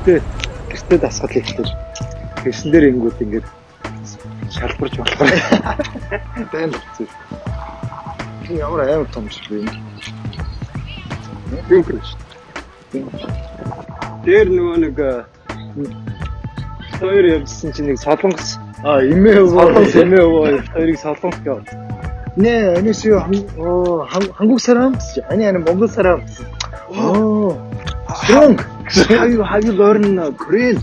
гэртээ гэртээ дасгал хийхтэй. Тэрсэн дээр ингүүд ингээд шалбарж болохоор тань хэвчээ. Тийм ямар амар том зүйл юм. Тийм гэрч. Дээр нөгөө нэг хоёр явжсэн чинь нэг солонгос а эмээ өвөө эмээ өвөө хоёрыг солонгос гэв. Нэ энэсүү хангук сарам ани ани монгол сарам. Оо. Strong. How you how you learn uh, Korean?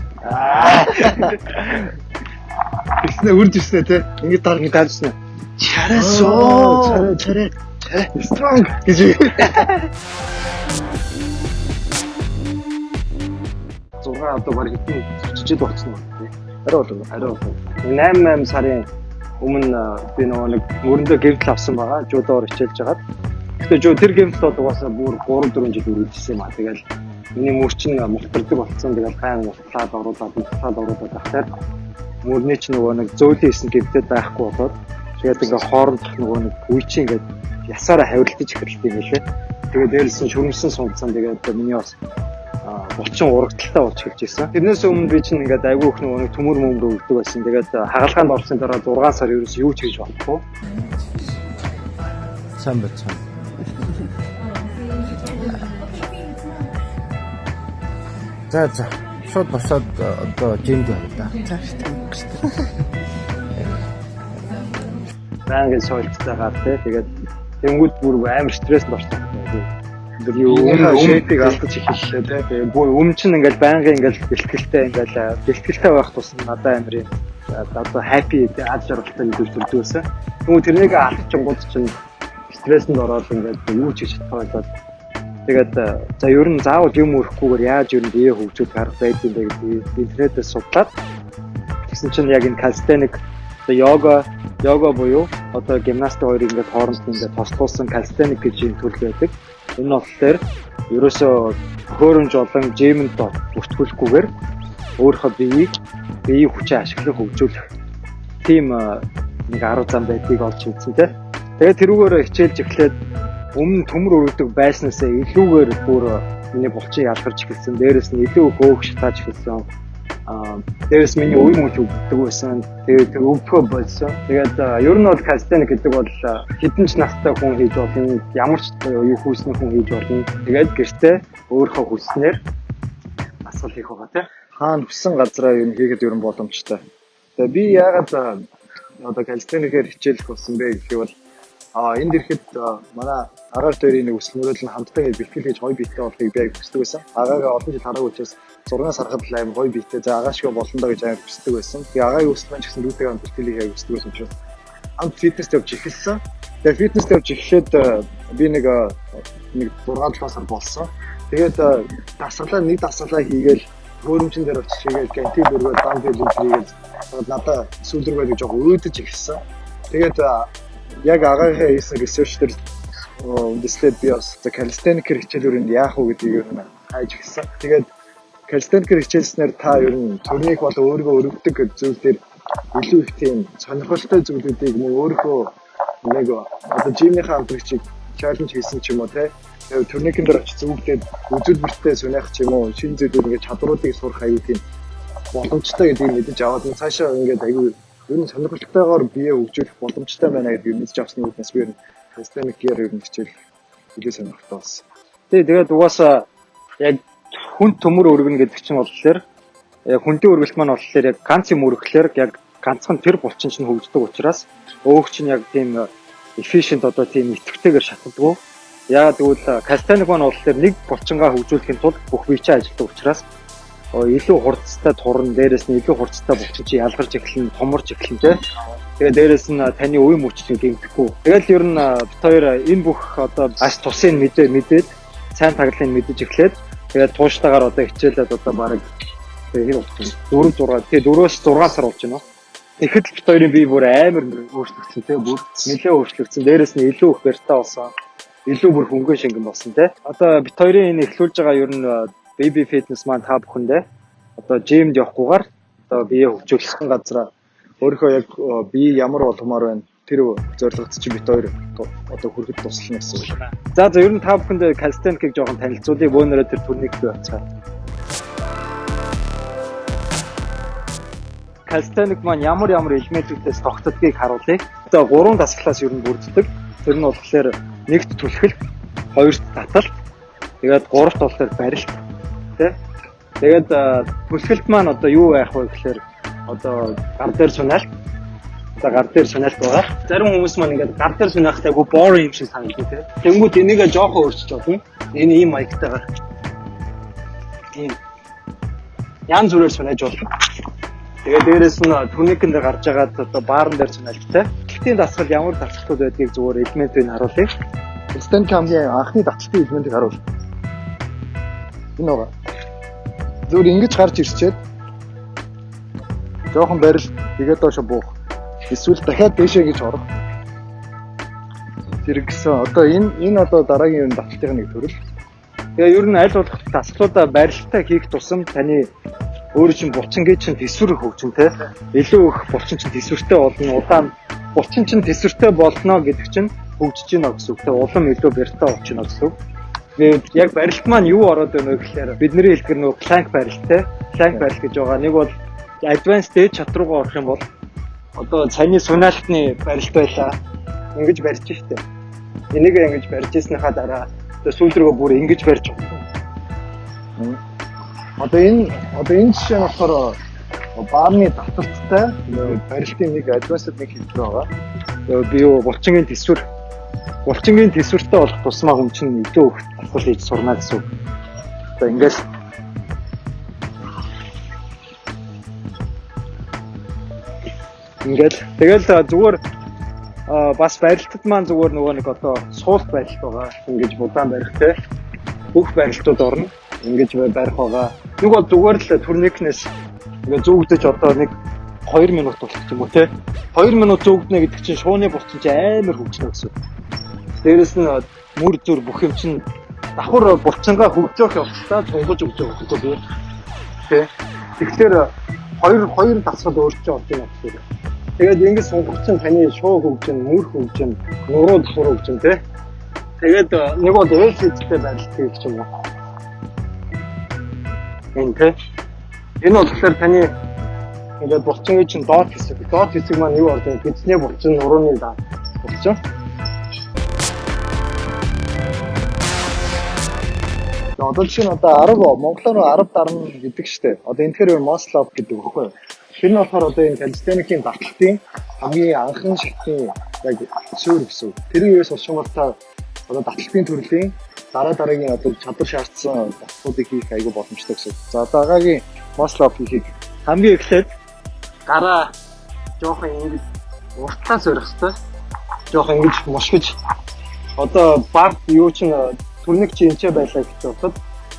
Биснэ үрж ирсэн те. Ингээд дараа ингээд даарсан. Чарасоо. Чараа, чараа. Strong гэж. 6 одоо баг хэдэн чичээд болсон юм тий. Арай болов. Арай болов. 8 8 сарын өмнө би нөгөө нэг мөрөндөө гэрэл авсан байгаа. Жуудоор хичээлж хагаад. Гэтэ жуу тэр гэмтэл бол угаасаа бүр 3 4 жил үргэлжилсэн юм аа. Тэгэл миний мөр чинь мултардаг болсон. Тэгэл гайн мултлаад оруулаад мултлаад оруулаад ахтаар мөрний чинь нөгөө нэг зөөлөн хийсэн гэмтэл байхгүй болоод тэгээд ингээ хоорондох нөгөө нэг үе чинь ингээ ясаараа хавилтаж эхэлдэг юм лээ. Тэгээд дээрээс нь шүрмсэн сунцсан. Тэгээд миний бас булчин урагталтай болж эхэлж ирсэн. Тэрнээс өмнө би чинь ингээд айгүй их нөгөө төмөр мөмөр өгдөг байсан. Тэгээд хагалгаанд орсны дараа 6 сар ерөөс юу ч хийж болохгүй. сайн байна. За за. Шууд босоод одоо жимд байна да. Байнгын сойлцтойгаар тий. Тэгээд тэнгууд бүр амар стресс орсон. Тэр юу шийдийг алдаж эхэллээ тий. Тэгээд бүр өм чинь ингээд байнгын ингээд бэлтгэлтэй ингээд бэлтгэлтэй байх тусам надад амар юм. Одоо happy аз жаргалтай мэдээж төрдөөсөн. Тэгвэл тэрнийг алдчихгууд чинь стресс нь ороод ингээд юу ч хийж чадахгүй болоод Тэгээд за ер нь заавал юм өрөхгүйгээр яаж ер нь бие хөгжүүлэх арга байдгийг гэдэг интернетээс судлаад тэгсэн чинь яг энэ калстеник одоо йога йога буюу одоо гимнастик хоёрыг ингээд хооронд нь ингээд тослуулсан калстеник гэж юм төрөл байдаг. Энэ болохоор ерөөсөө хөөрөмж олон жимэнд бүртгүүлэхгүйгээр өөрийнхөө биеийг биеийн хүчээ ашиглан хөгжүүлэх тийм нэг арга зам байдгийг олж үзсэн тийм. Тэгээд тэрүүгээр хичээлж эхлээд өмнө төмөр өргөдөг байснаасаа илүүгээр бүр миний булчин ялгарч эхэлсэн. Дээрээс нь илүү хөөх шатааж эхэлсэн. Аа дээрээс миний үе мөч өгдөг байсан. Тэгээд өвдгөө болсон. Тэгээд ер нь бол кастеник гэдэг бол хэдэн ч настай хүн хийж болно. Ямар ч юу хүүсний хүн хийж болно. Тэгээд гэртээ өөрийнхөө хүснээр асуул хийх байгаа тийм. Хаана хүссэн газараа юу хийгээд ер нь боломжтой. Тэгээ би яагаад одоо калистеникээр хичээлэх болсон бэ гэхээр бол А энд ирэхэд манай агаар дээрийн нэг өсөл мөрөл нь хамтдаа ингэ бэлтгэл хийж гоё биетэй болохыг би хүсдэг байсан. Агаагаа олон жил хараагүй учраас 6 сархад л аим гоё биетэй за агаа шиг болно доо гэж аим хүсдэг байсан. Тэгээ агаагийн өсөл маань ч гэсэн лүүтэйгээ хамт бэлтгэл хийх хүсдэг байсан учраас хамт фитнес явж эхэлсэн. Тэгээ фитнес явж эхлээд би нэг нэг 6 7 сар болсон. Тэгээд дасгалаа нэг дасгалаа хийгээл хөөрөмчөн дээр очиж хийгээл гэнти бүргөө дан дээр хийгээл надад сүүл рүү гэж жоохон өөдөж эхэлсэн. Тэгээд яг агаагийн хийсэн research дээр үндэслээд би бас calisthenics хичээлүүрэнд яах вэ гэдгийг ер нь хайж гисэн. Тэгээд calisthenics хичээлснээр та ер нь төрнийг бол өөрийгөө өргөдөг зүйл дээр илүү их тийм сонирхолтой зүйлүүдийг мөн өөрийнхөө нэг одоо жимийнхаа хамтрагчийг challenge хийсэн ч юм уу те турникэн дээр очиж зүгтээд үзүүлбэртэй сүнэх ч юм уу шин зүйлүүд ингээд чадруудыг сурах аюу тийм боломжтой гэдгийг мэдэж аваад цаашаа ингээд аюу ер нь сонирхолтойгоор бие хөгжүүлэх боломжтой байна гэдгийг мэдж авсны үднэс би ер нь системик гэр ер нь хичээл илүү сонирхолтой болсон. Тий, тэгээд угаасаа яг хүн төмөр өргөнө гэдэг чинь болохоор яг хүнтэй өргөлт маань болохоор яг ганц юм өргөхлөөр яг ганцхан тэр булчин чинь хөгждөг учраас өөх чинь яг тийм efficient одоо тийм идэвхтэйгээр шатдаггүй. Яагаад гэвэл кастаник маань болохоор нэг булчингаа хөгжүүлэхийн тулд бүх бие чинь ажилладаг учраас илүү хурцтай турн дээрэс нь илүү хурцтай чи ялгарч эхлэн томорч эхлэн тэ. Тэгээ дээрэс нь таны үе мөчийг гэмтэхгүй. Тэгэл ер нь бит хоёр энэ бүх одоо аш тусын мэдээ мэдээд сайн таглалыг мэдэж эхлээд тэгээд тууштайгаар одоо хичээлээд одоо баг тэгээ хэр болсон 4 6 тэгээ 4-өөс 6 сар болж байна. Тэгэхэд бит хоёрын бие бүр амар өөрчлөгдсөн тэгээ бүр нэлээд өөрчлөгдсөн. Дээрэс нь илүү их барьтаа болсон. Илүү бүр хөнгөн шингэн болсон тэ. Одоо бит хоёрын энэ эхлүүлж байгаа ер нь baby fitness маань та бүхэндээ одоо жимд явахгүйгээр одоо бие хөгжүүлэх газараа өөрийнхөө яг бие ямар болгомоор байна тэр зорилгот чи бит хоёр одоо хүрэхэд туслана гэсэн үг. За за ер нь та бүхэнд калистеникийг жоохон танилцуулъя бөөнөрөө тэр төрнийг бий бацгаа. калистеник маань ямар ямар элементүүдээс тогтдгийг харуулъя. Одоо гурван дасгалаас ер нь бүрддэг. Тэр нь болохоор нэгт түлхэл, хоёрт татал, тэгээд гуравт болохоор барилт. Тэ? Тэгээд түлхэлт маань одоо юу байх вэ гэхээр одоо гар дээр сунаалт за гар дээр сунаалт байгаа. Зарим хүмүүс маань ингээд гар дээр сунаахтай айгу boring юм шиг санагдав тийм. Тэнгүүд энийг жоохон өөрчилж болно. Энэ ийм маягтайгаар. Тийм. Ян зүрээр сунааж болно. Тэгээ дээрэс нь турникэн дээр гарч байгаад одоо баарн дээр сунаалт тийм. Гэхдээ дасгал ямар дасгалууд байдгийг зүгээр элементийг харуулъя. Стен камгийн анхны даталтын элементийг харуул. Энэ байгаа. Зүгээр ингэж гарч ирчээд жоохон барил тэгээд доош буух. Эсвэл дахиад дээшээ гэж орох. Зэрэгсэн. Одоо энэ энэ одоо дараагийн юм даталтын нэг төрөл. Тэгээ ер нь аль болох дасгалуудаа барилтаа хийх тусам таны өөр чинь булчингийн чинь төсвөр хөгжин те илүү их булчин чинь төсвөртэй болно удаан булчин чинь төсвөртэй болно гэдэг чинь хөгжиж гинэ гэсэн үг те улам илүү бэртээ болчихно гэсэн үг. Тэгээд яг барилт маань юу ороод байна вэ гэхээр бидний хэлдгэр нөгөө plank барилт те plank барилт гэж байгаа. Нэг бол advanced stage чат руугаа орох юм бол одоо цайны сунаалтны барилт байлаа. Ингэж барьж штэ. Энийг ингэж барьж ирснийхаа дараа одоо сүүл рүү бүр ингэж барьж байгаа. Одоо энэ одоо энэ жишээ нь болохоор баарны таталттай барилтын нэг advanced нэг хэлбэр байгаа. Би юу булчингийн төсвөр булчингийн төсвөртэй болох тусмаа хүн чинь илүү их давхар хийж сурна гэсэн. Одоо ингээл Ингээл тэгэл зүгээр бас барилтад маань зүгээр нөгөө нэг одоо суулт барилт байгаа. Ингэж будаан барих те. Бүх барилтууд орно. Ингэж барих байгаа. Нэг бол зүгээр л турникнес ингээ зүгдэж одоо нэг 2 минут болчих юм уу те. 2 минут зүгднэ гэдэг чинь шууны булчин чинь амар хөгжнө гэсэн. Дээрэс нь мөр зүр бүх юм чинь давхар булчингаа хөгжөөх явцдаа тунгаж өгч байгаа гэдэг би. Тэ. Тэгэхээр хоёр хоёр дасгал өөрчлөж орж байна гэсэн. Тэгээд ингэж сунгах чинь таны шуу хөгжин, мөр хөгжин, нуруу давхар хөгжин тэ. Тэгээд нэг бол ээлжтэй барилт гэх юм уу. Энэ тэ. Энэ болохоор таны ингээд булчингийн чинь доод хэсэг. Доод хэсэг маань юу ордог? Эзний булчин, нурууны даа. Булчин. Одоо жишээ нь одоо 10 монголоор 10 дарна гэдэг штеп. Одоо энэ тэгэхээр Мослов гэдэг үхгүй юу? Тэр нь болохоор одоо энэ калистеникийн батлалтын хамгийн анхан шатны яг суурь гэсэн. Тэр үеэс та одоо батлалтын төрлийн дараа дараагийн одоо чадвар шаардсан батлуудыг хийх айгүй боломжтой гэсэн. За агагийн Мослов хийхийг хамгийн эхлээд гараа жоохон ингэж уртлаа хэрэгтэй. Жоохон ингэж мушгиж одоо барт юу ч түрник чи энчээ байлаа гэж бодоход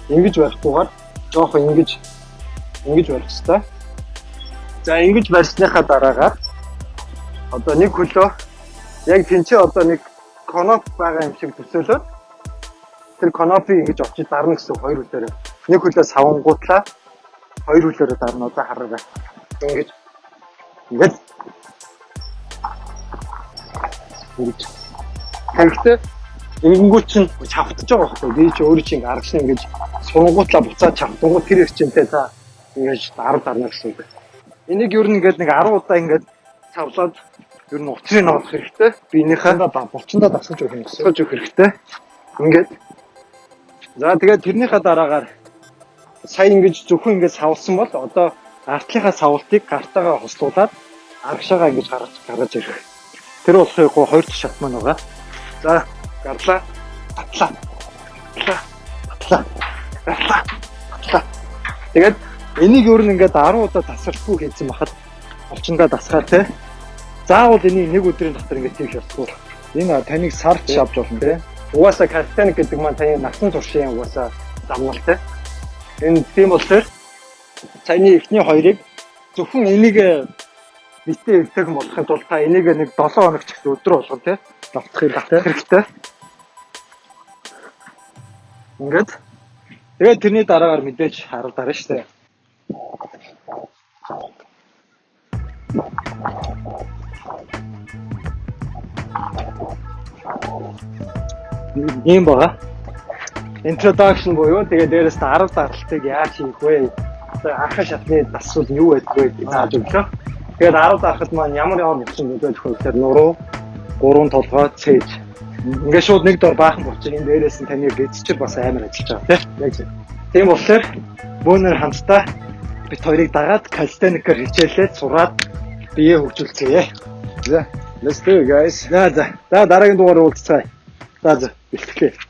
ингэж барихгүйгээр жоохон ингэж ингэж барих хэрэгтэй. За ингэж барьсныхаа дараагаар одоо нэг хөлөө яг тэнцээ одоо нэг коноп байгаа юм шиг төсөөлөөд тэр конопи ингэж очиж дарна гэсэн хоёр хөлөөр нэг хөлөө савангуутлаа хоёр хөлөөрөө дарна одоо хараарай. Ингэж ингэж ингэж Тэгэхдээ Ингэнгүүт чинь чавтаж байгаа байхгүй. Би чи өөрөө чинь аргач нь ингэж сунгуутлаа буцаад чавтангууд тэр их чинтэй та ингэж дард дарна гэсэн үг. Энийг ер нь ингээд нэг 10 удаа ингээд цавлаад ер нь уцрыг ногох хэрэгтэй. Биенийхээ булчиндаа дасгаж өгөх юм гэсэн. Дасгаж өгөх хэрэгтэй. Ингээд. За тэгээд тэрнийхээ дараагаар сая ингэж зөвхөн ингэж савлсан бол одоо артлынхаа савлтыг гартаагаа хослуулад аргашаагаа ингэж гаргаж гаргаж ирэх. Тэр болохыг хоёр дахь шат маань байгаа. За гарлаа. Татлаа татлаа татлаа татлаа татлаа тэгээд энийг өөр нь ингээд 10 удаа тасрахгүй хийсэн бахад олчиндаа дасгаар те. Заавал энийг нэг өдрийн дотор ингээд хийх ёсгүй энэ таныг сарч авч болно те. Угаасаа картаник гэдэг маань таны насан туршийн угаасаа замнал те. Энэ тийм болохоор цайны эхний хоёрыг зөвхөн энийг битээ эвтэйхэн болохын тулд та энийг нэг 7 хоног ч гэсэн өдрө болгоо тий давтах хэрэгтэй. хэрэгтэй. Ингээд тэгээд тэрний дараагаар мэдээж харуулаарай шүү дээ. ийм бага. Introduction буюу тэгээд дээрээс 10 даралтыг яаж хийх вэ? анхаа шатны дасвал юу байдаг вэ гэж зааж өглөө. Тэгээд 10 дахад маань ямар ямар нөлөөлөх вэ гэхээр нуруу, гурван толгой, цээж. Ингээд шууд нэг дор баахан болчих. Энэ дээрээс нь таны гэцчэр бас амар ажиллаж байгаа тийм. Яг зөв. Тийм болохоор бөөнөр хамтдаа бит хоёрыг дагаад калстеникээр хичээлээд сураад бие хөгжүүлцгээе. За, let's do guys. За за. За дараагийн дугаар уулзцгаая. За за. Бэлтгэлээ.